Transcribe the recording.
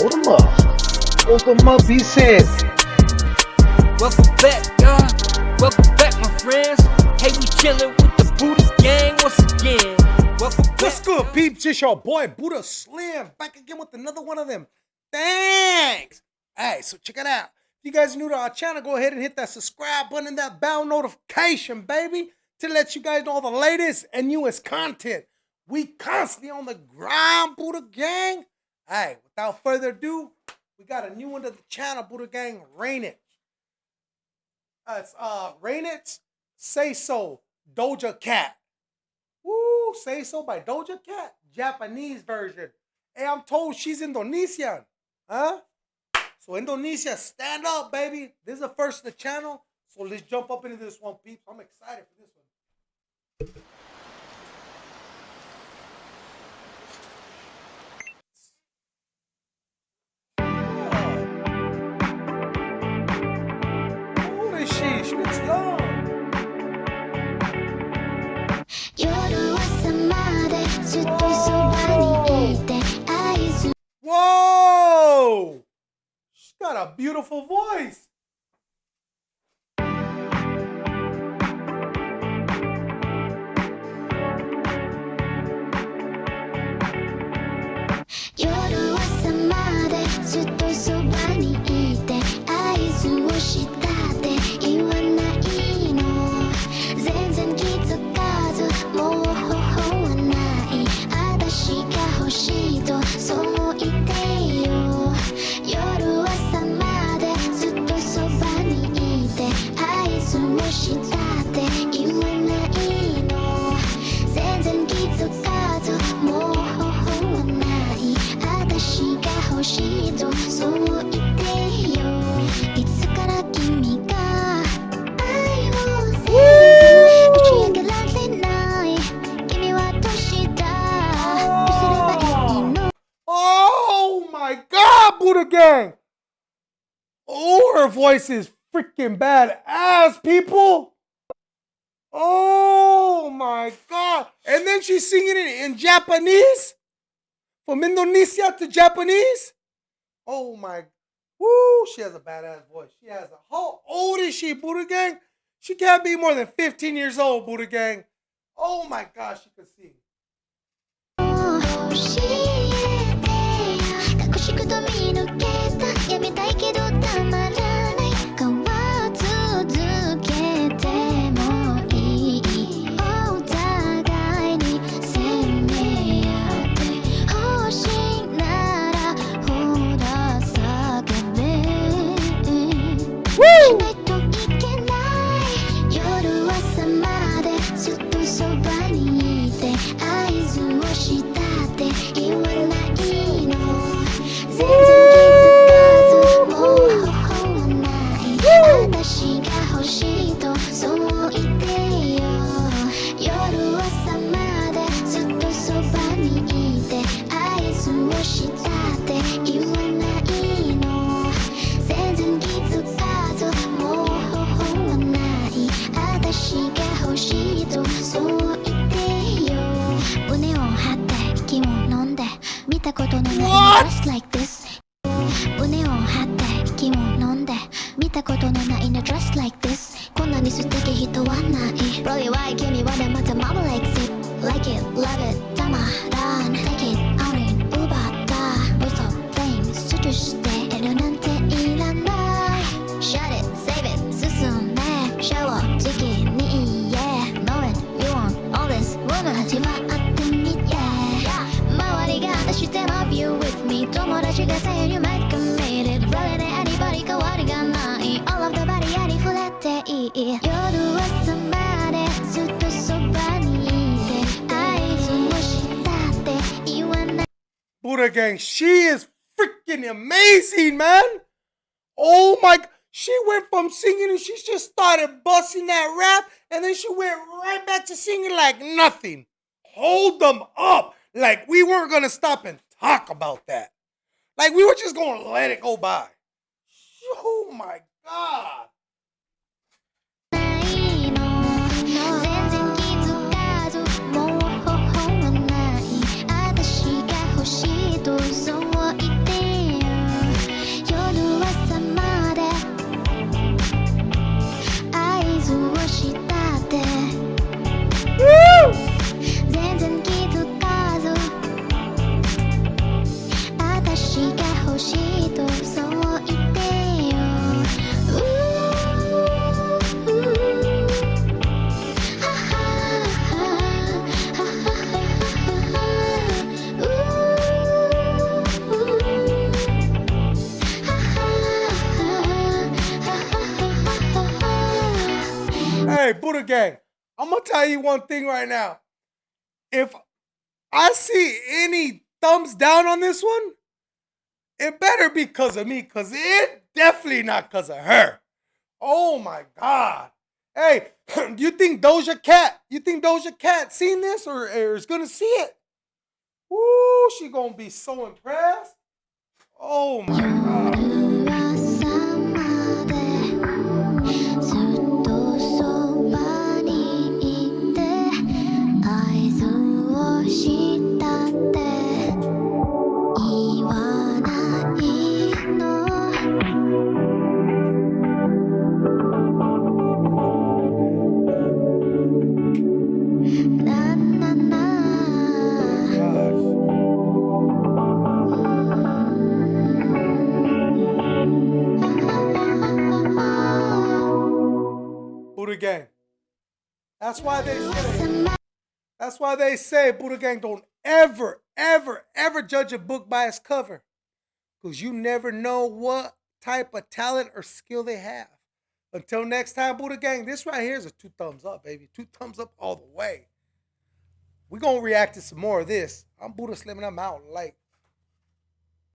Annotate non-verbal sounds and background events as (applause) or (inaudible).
Hold them up. Hold them up, he said. Welcome back, y'all. Welcome back, my friends. Hey, we chillin' with the Buddha gang once again. Welcome back. What's good, peeps? It's your boy Buddha Slim back again with another one of them. Thanks. All right, so check it out. If you guys are new to our channel, go ahead and hit that subscribe button and that bell notification, baby, to let you guys know all the latest and newest content. We constantly on the grind, Buddha Gang. All right, without further ado, we got a new one to the channel, Buddha Gang, Rainych. Uh, it's uh, Rainych, Say So, Doja Cat. Woo, Say So by Doja Cat, Japanese version. Hey, I'm told she's Indonesian. Huh? So Indonesia, stand up, baby. This is the first of the channel. So let's jump up into this one, peeps. I'm excited for this one. generation, it's. Whoa! She's got a beautiful voice. Oh, her voice is freaking bad ass, people! Oh my god! And then she's singing it in Japanese? From Indonesia to Japanese? Oh my. Woo! She has a badass voice. She has a. How old is she, Buddha Gang? She can't be more than 15 years old, Buddha Gang. Oh my gosh, she can sing. たことのない What? Just like this 胸を張って気を飲んで見たことのないの Just like this こんなに素敵人はない Really why 君はでまた Mama likes it Like it, love it たまらん Take it, own it 奪った Whistle, flame スルーしているなんていらない Shut it, save it 進んでシャワー時期に Yeah, know it, you want all this woman 始まってみて 友達が say you might commit it Really ね anybody 変わりがない All of the body ありふれていい夜朝までずっとそばにいて合図をしたって言わない Buddha Gang, she is freaking amazing, man. Oh my, she went from singing and she just started busting that rap, and then she went right back to singing like nothing. Hold them up. Like we weren't gonna stop and talk about that. Like we were just gonna let it go by. Oh my god. Buddha Gang, I'm gonna tell you one thing right now. If I see any thumbs down on this one, it better be because of me, because it definitely not because of her. Oh my God. Hey, (clears throat) you think Doja Cat, you think Doja Cat seen this or, or is gonna see it? Woo, she gonna be so impressed. Oh my God. Buddha Gang. That's why they say. That's why they say Buddha Gang don't ever, ever, ever judge a book by its cover, because you never know what type of talent or skill they have. Until next time, Buddha Gang. This right here is a two thumbs up, baby. Two thumbs up all the way. we gonna react to some more of this. I'm Buddha Slim and I'm out. Like.